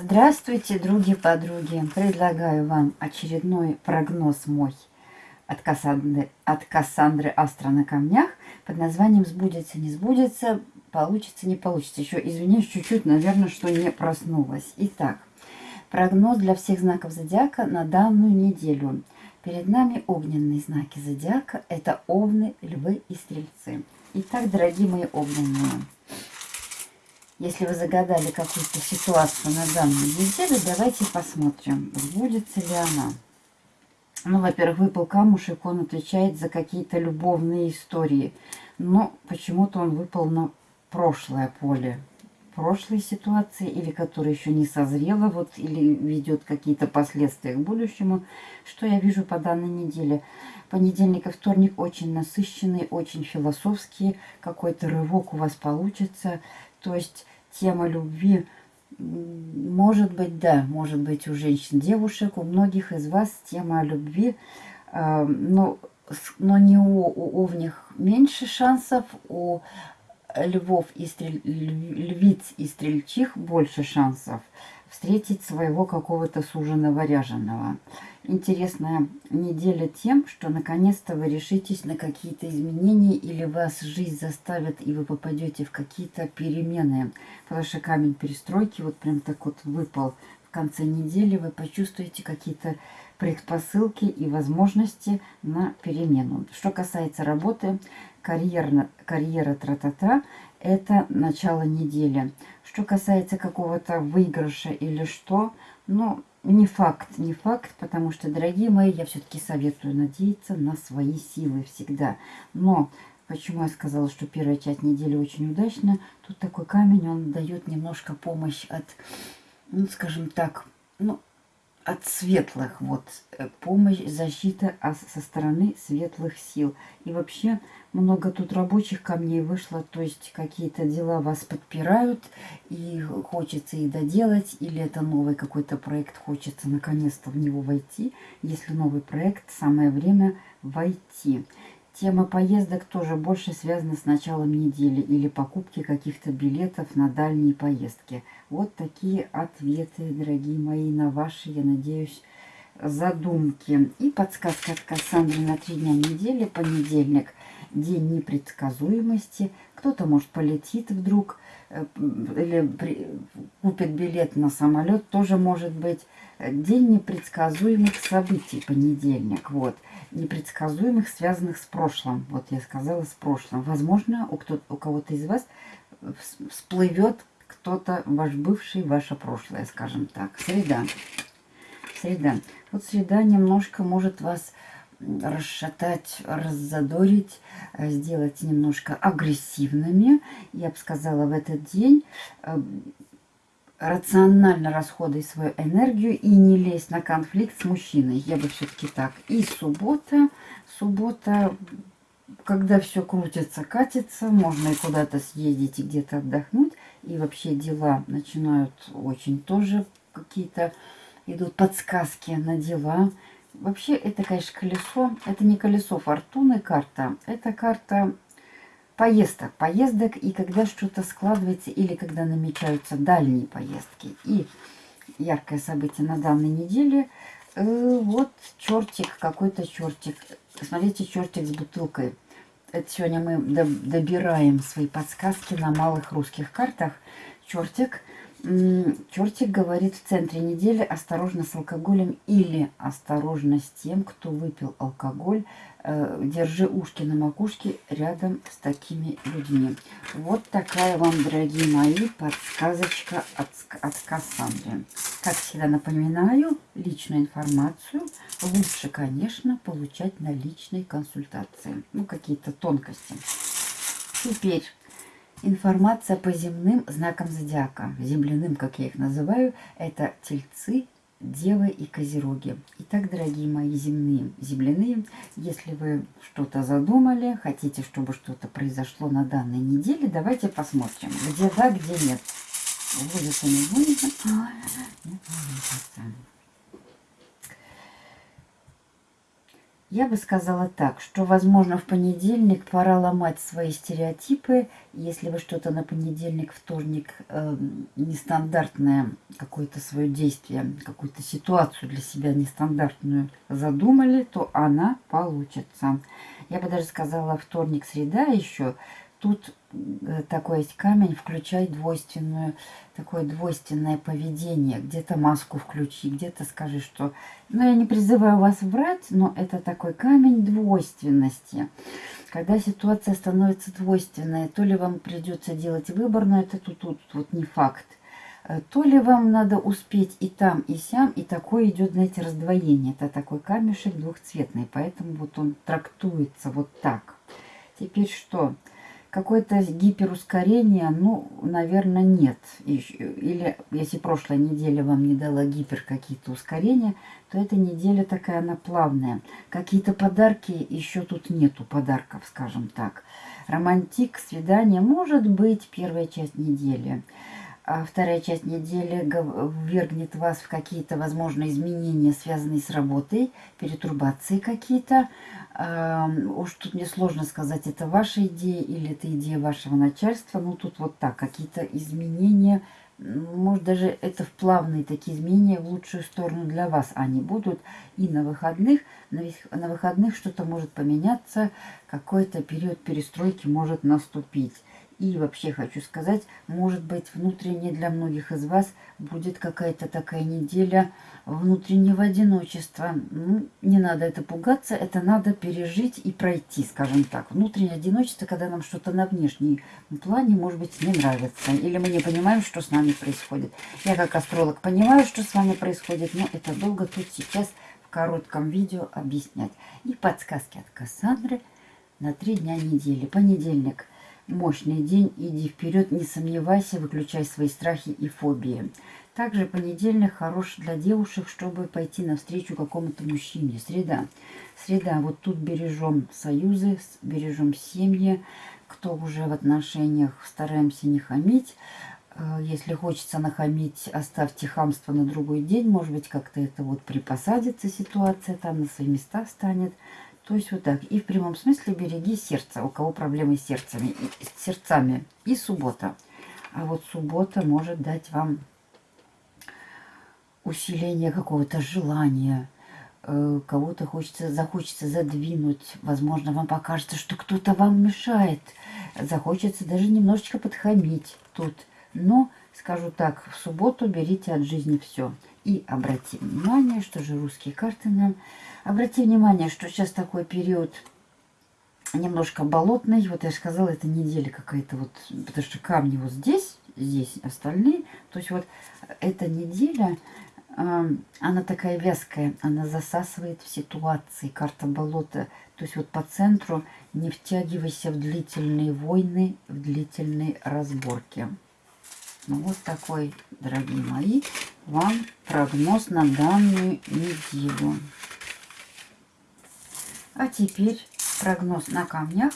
Здравствуйте, други-подруги! Предлагаю вам очередной прогноз мой от Кассандры, от Кассандры Астра на камнях под названием «Сбудется, не сбудется, получится, не получится». Еще, извиняюсь, чуть-чуть, наверное, что не проснулась. Итак, прогноз для всех знаков зодиака на данную неделю. Перед нами огненные знаки зодиака. Это овны, львы и стрельцы. Итак, дорогие мои огненные, если вы загадали какую-то ситуацию на данной неделе, давайте посмотрим, сбудется ли она. Ну, во-первых, выпал камушек, он отвечает за какие-то любовные истории. Но почему-то он выпал на прошлое поле. Прошлой ситуации, или которая еще не созрела, вот, или ведет какие-то последствия к будущему. Что я вижу по данной неделе? Понедельник и вторник очень насыщенный, очень философские. Какой-то рывок у вас получится. То есть тема любви, может быть, да, может быть у женщин, девушек, у многих из вас тема любви, э, но, но не у, у овних меньше шансов, у львов и стрель, львиц и стрельчих больше шансов встретить своего какого-то суженого ряженого интересная неделя тем, что наконец-то вы решитесь на какие-то изменения или вас жизнь заставит и вы попадете в какие-то перемены. Потому что камень перестройки вот прям так вот выпал в конце недели. Вы почувствуете какие-то предпосылки и возможности на перемену. Что касается работы, карьера, карьера тра-та-та, это начало недели. Что касается какого-то выигрыша или что, ну, не факт, не факт, потому что, дорогие мои, я все-таки советую надеяться на свои силы всегда. Но почему я сказала, что первая часть недели очень удачна? Тут такой камень, он дает немножко помощь от, ну, скажем так, ну, от светлых, вот, э, помощь, защита со стороны светлых сил. И вообще много тут рабочих камней вышло, то есть какие-то дела вас подпирают, и хочется их доделать, или это новый какой-то проект, хочется наконец-то в него войти. Если новый проект, самое время войти. Тема поездок тоже больше связана с началом недели или покупки каких-то билетов на дальние поездки. Вот такие ответы, дорогие мои, на ваши, я надеюсь, задумки. И подсказка от Кассандры на три дня недели, понедельник, день непредсказуемости. Кто-то, может, полетит вдруг э, или купит билет на самолет, тоже может быть. День непредсказуемых событий, понедельник, вот непредсказуемых, связанных с прошлым. Вот я сказала с прошлым. Возможно, у, у кого-то из вас всплывет кто-то, ваш бывший, ваше прошлое, скажем так. Среда. Среда. Вот среда немножко может вас расшатать, раззадорить, э, сделать немножко агрессивными. Я бы сказала, в этот день э, рационально расходуй свою энергию и не лезь на конфликт с мужчиной. Я бы все-таки так. И суббота, суббота, когда все крутится, катится, можно и куда-то съездить и где-то отдохнуть. И вообще дела начинают очень тоже какие-то, идут подсказки на дела. Вообще это, конечно, колесо. Это не колесо фортуны карта. Это карта поездок, поездок и когда что-то складывается или когда намечаются дальние поездки. И яркое событие на данной неделе, э, вот чертик, какой-то чертик. Смотрите, чертик с бутылкой. Это сегодня мы добираем свои подсказки на малых русских картах. Чертик Чертик говорит в центре недели осторожно с алкоголем или осторожно с тем, кто выпил алкоголь. Э, держи ушки на макушке рядом с такими людьми. Вот такая вам, дорогие мои, подсказочка от, от Кассандры. Как всегда напоминаю, личную информацию лучше, конечно, получать на личной консультации. Ну, какие-то тонкости. Теперь Информация по земным знакам зодиака, земляным, как я их называю, это тельцы, девы и козероги. Итак, дорогие мои земные, земляные, если вы что-то задумали, хотите, чтобы что-то произошло на данной неделе, давайте посмотрим, где да, где нет. Будет или не будет? Нет, не будет. Я бы сказала так, что, возможно, в понедельник пора ломать свои стереотипы. Если вы что-то на понедельник, вторник э, нестандартное, какое-то свое действие, какую-то ситуацию для себя нестандартную задумали, то она получится. Я бы даже сказала вторник, среда еще – Тут такой есть камень, включай двойственную, такое двойственное поведение. Где-то маску включи, где-то скажи, что... Ну, я не призываю вас врать, но это такой камень двойственности. Когда ситуация становится двойственной, то ли вам придется делать выбор, но это тут, тут вот не факт. Э, то ли вам надо успеть и там, и сям, и такое идет, знаете, раздвоение. Это такой камешек двухцветный, поэтому вот он трактуется вот так. Теперь что? Что? Какое-то гиперускорение, ну, наверное, нет. Или если прошлая неделя вам не дала гипер какие-то ускорения, то эта неделя такая, она плавная. Какие-то подарки, еще тут нету подарков, скажем так. Романтик, свидание, может быть, первая часть недели вторая часть недели ввергнет вас в какие-то, возможно, изменения, связанные с работой, перетурбации какие-то. Уж тут мне сложно сказать, это ваша идея или это идея вашего начальства. Ну, тут вот так, какие-то изменения, может, даже это в плавные такие изменения в лучшую сторону для вас они будут. И на выходных, на выходных что-то может поменяться, какой-то период перестройки может наступить. И вообще хочу сказать, может быть, внутренне для многих из вас будет какая-то такая неделя внутреннего одиночества. Ну, не надо это пугаться, это надо пережить и пройти, скажем так. Внутреннее одиночество, когда нам что-то на внешнем плане, может быть, не нравится. Или мы не понимаем, что с нами происходит. Я как астролог понимаю, что с вами происходит, но это долго тут сейчас в коротком видео объяснять. И подсказки от Кассандры на три дня недели. Понедельник – Мощный день, иди вперед, не сомневайся, выключай свои страхи и фобии. Также понедельник хорош для девушек, чтобы пойти навстречу какому-то мужчине. Среда. Среда. Вот тут бережем союзы, бережем семьи. Кто уже в отношениях, стараемся не хамить. Э, если хочется нахамить, оставьте хамство на другой день. Может быть, как-то это вот припосадится ситуация, там на свои места станет. То есть вот так. И в прямом смысле береги сердце. У кого проблемы с сердцами, с сердцами. И суббота. А вот суббота может дать вам усиление какого-то желания. Э, кого-то хочется, захочется задвинуть. Возможно, вам покажется, что кто-то вам мешает. Захочется даже немножечко подхамить тут. Но, скажу так, в субботу берите от жизни все. И обратите внимание, что же русские карты нам Обратите внимание, что сейчас такой период немножко болотный. Вот я сказала, это неделя какая-то вот, потому что камни вот здесь, здесь остальные. То есть вот эта неделя, э, она такая вязкая, она засасывает в ситуации, карта болота. То есть вот по центру не втягивайся в длительные войны, в длительные разборки. Ну вот такой, дорогие мои, вам прогноз на данную неделю. А теперь прогноз на камнях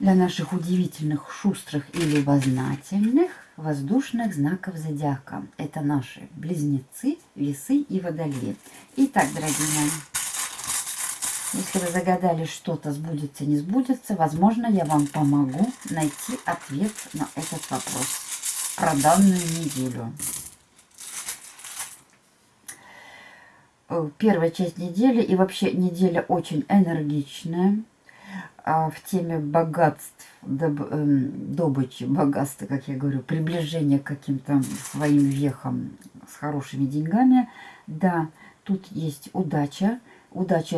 для наших удивительных, шустрых и любознательных воздушных знаков зодиака. Это наши близнецы, весы и водолеи. Итак, дорогие мои, если вы загадали что-то сбудется, не сбудется, возможно, я вам помогу найти ответ на этот вопрос про данную неделю. Э, первая часть недели и вообще неделя очень энергичная а в теме богатств, доб, э, добычи, богатства, как я говорю, приближения к каким-то своим вехам с хорошими деньгами. Да, тут есть удача. Удача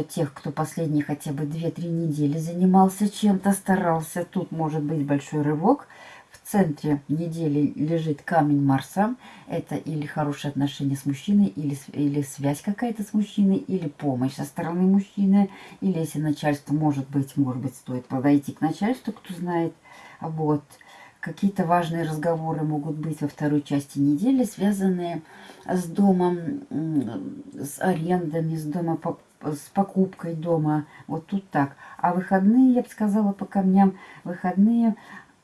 тех, кто последние хотя бы 2-3 недели занимался чем-то, старался. Тут может быть большой рывок – в центре недели лежит камень Марса. Это или хорошие отношения с мужчиной, или, или связь какая-то с мужчиной, или помощь со стороны мужчины. Или если начальство, может быть, может быть, стоит подойти к начальству, кто знает. Вот. Какие-то важные разговоры могут быть во второй части недели, связанные с домом, с арендами, с дома с покупкой дома. Вот тут так. А выходные, я бы сказала, по камням, выходные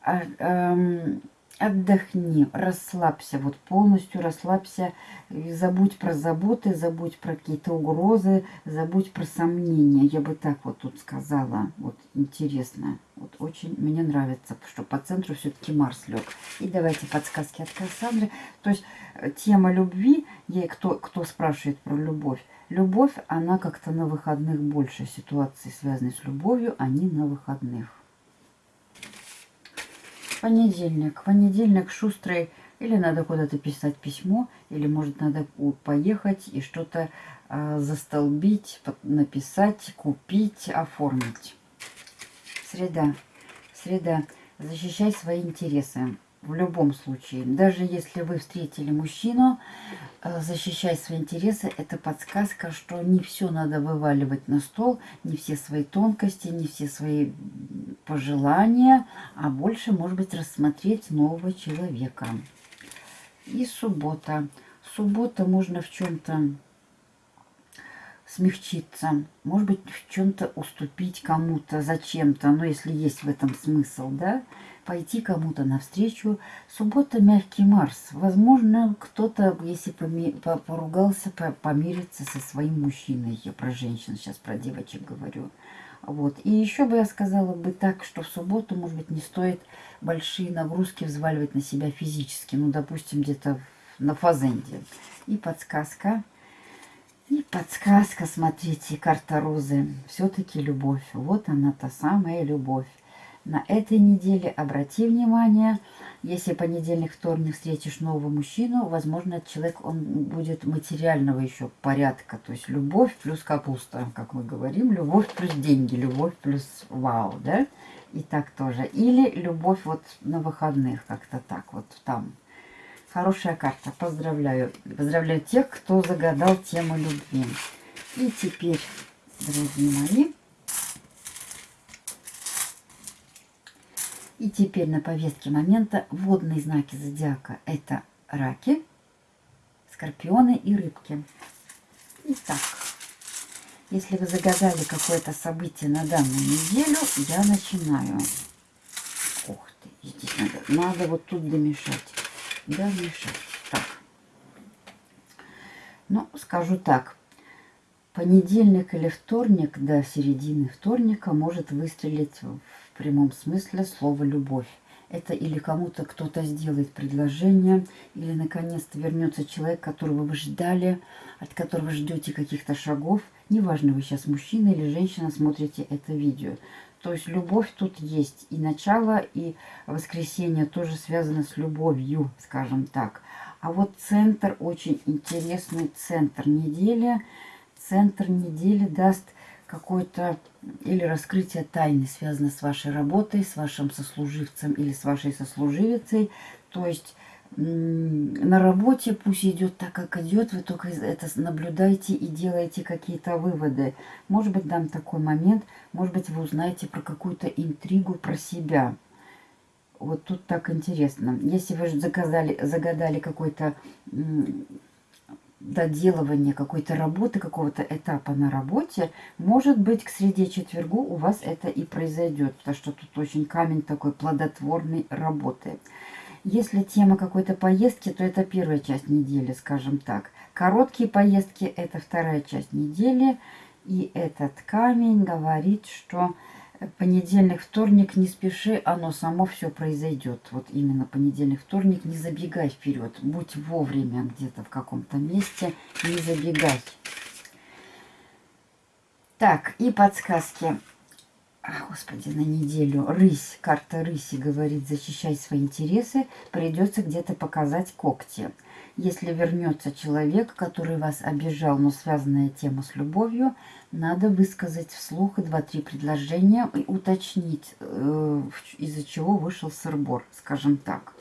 а, эм, отдохни, расслабься, вот полностью расслабься, забудь про заботы, забудь про какие-то угрозы, забудь про сомнения. Я бы так вот тут сказала. Вот интересно. Вот очень мне нравится, что по центру все-таки Марс лег. И давайте подсказки от Кассандры. То есть э, тема любви, ей кто, кто спрашивает про любовь, любовь, она как-то на выходных больше ситуации, связанные с любовью, они на выходных. Понедельник. Понедельник шустрый. Или надо куда-то писать письмо, или может надо поехать и что-то э, застолбить, написать, купить, оформить. Среда. Среда. Защищай свои интересы. В любом случае. Даже если вы встретили мужчину, э, защищай свои интересы. Это подсказка, что не все надо вываливать на стол, не все свои тонкости, не все свои пожелания, а больше, может быть, рассмотреть нового человека. И суббота. Суббота можно в чем-то смягчиться, может быть, в чем-то уступить кому-то, зачем-то, но если есть в этом смысл, да, пойти кому-то навстречу. Суббота – мягкий Марс. Возможно, кто-то, если поругался, помирится со своим мужчиной. Я про женщин сейчас, про девочек говорю. Вот. И еще бы я сказала бы так, что в субботу, может быть, не стоит большие нагрузки взваливать на себя физически. Ну, допустим, где-то на фазенде. И подсказка – и подсказка, смотрите, карта розы. Все-таки любовь. Вот она, та самая любовь. На этой неделе обрати внимание, если понедельник, вторник встретишь нового мужчину, возможно, человек, он будет материального еще порядка. То есть любовь плюс капуста, как мы говорим, любовь плюс деньги, любовь плюс вау, да? И так тоже. Или любовь вот на выходных, как-то так вот там. Хорошая карта. Поздравляю. Поздравляю тех, кто загадал тему любви. И теперь, дорогие мои, и теперь на повестке момента водные знаки зодиака. Это раки, скорпионы и рыбки. Итак, если вы загадали какое-то событие на данную неделю, я начинаю. Ух ты, здесь надо, надо вот тут домешать. Дальше. Так. Ну, скажу так. Понедельник или вторник до середины вторника может выстрелить в прямом смысле слово «любовь». Это или кому-то кто-то сделает предложение, или наконец-то вернется человек, которого вы ждали, от которого ждете каких-то шагов. Неважно, вы сейчас мужчина или женщина смотрите это видео. То есть любовь тут есть. И начало, и воскресенье тоже связано с любовью, скажем так. А вот центр, очень интересный центр недели. Центр недели даст какое-то или раскрытие тайны, связано с вашей работой, с вашим сослуживцем или с вашей сослуживицей. То есть на работе пусть идет так, как идет, вы только это наблюдаете и делаете какие-то выводы. Может быть, дам такой момент, может быть, вы узнаете про какую-то интригу про себя. Вот тут так интересно. Если вы заказали, загадали какой-то доделывание какой-то работы, какого-то этапа на работе, может быть, к среде четвергу у вас это и произойдет, потому что тут очень камень такой плодотворной работы. Если тема какой-то поездки, то это первая часть недели, скажем так. Короткие поездки – это вторая часть недели. И этот камень говорит, что понедельник, вторник, не спеши, оно само все произойдет. Вот именно понедельник, вторник, не забегай вперед. Будь вовремя где-то в каком-то месте, не забегай. Так, и подсказки. А, господи, на неделю. Рысь, карта рыси говорит, защищай свои интересы, придется где-то показать когти. Если вернется человек, который вас обижал, но связанная тема с любовью, надо высказать вслух два-три предложения и уточнить, э, из-за чего вышел сырбор, скажем так.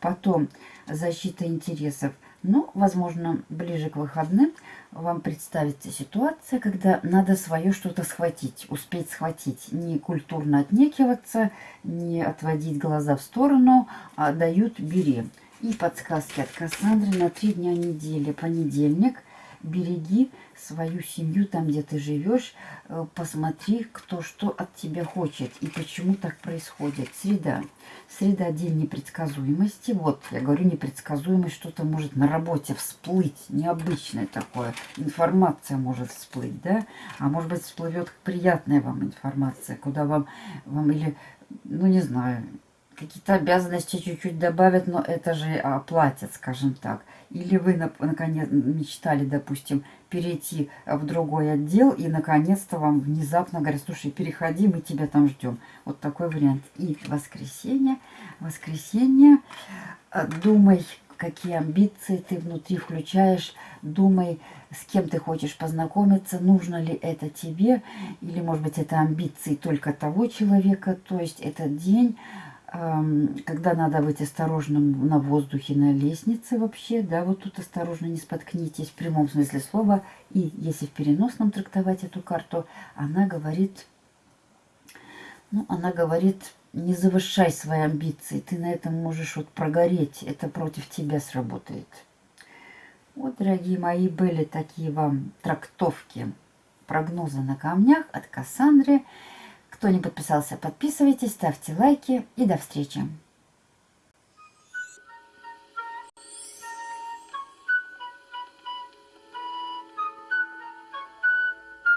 Потом защита интересов – ну, возможно, ближе к выходным вам представится ситуация, когда надо свое что-то схватить, успеть схватить. Не культурно отнекиваться, не отводить глаза в сторону, а дают «бери». И подсказки от Кассандры на три дня недели. Понедельник береги свою семью там, где ты живешь, э, посмотри, кто что от тебя хочет и почему так происходит. Среда. Среда – день непредсказуемости. Вот, я говорю, непредсказуемость, что-то может на работе всплыть, необычное такое. Информация может всплыть, да? А может быть, всплывет приятная вам информация, куда вам, вам или, ну, не знаю, какие-то обязанности чуть-чуть добавят, но это же оплатят, скажем так. Или вы, наконец, мечтали, допустим, перейти в другой отдел, и, наконец-то, вам внезапно говорят, слушай, переходи, мы тебя там ждем. Вот такой вариант. И воскресенье. Воскресенье. Э, думай, какие амбиции ты внутри включаешь. Думай, с кем ты хочешь познакомиться, нужно ли это тебе, или, может быть, это амбиции только того человека. То есть этот день когда надо быть осторожным на воздухе, на лестнице вообще, да, вот тут осторожно не споткнитесь в прямом смысле слова. И если в переносном трактовать эту карту, она говорит, ну, она говорит, не завышай свои амбиции, ты на этом можешь вот прогореть, это против тебя сработает. Вот, дорогие мои, были такие вам трактовки, прогнозы на камнях от Кассандры. Кто не подписался, подписывайтесь, ставьте лайки и до встречи.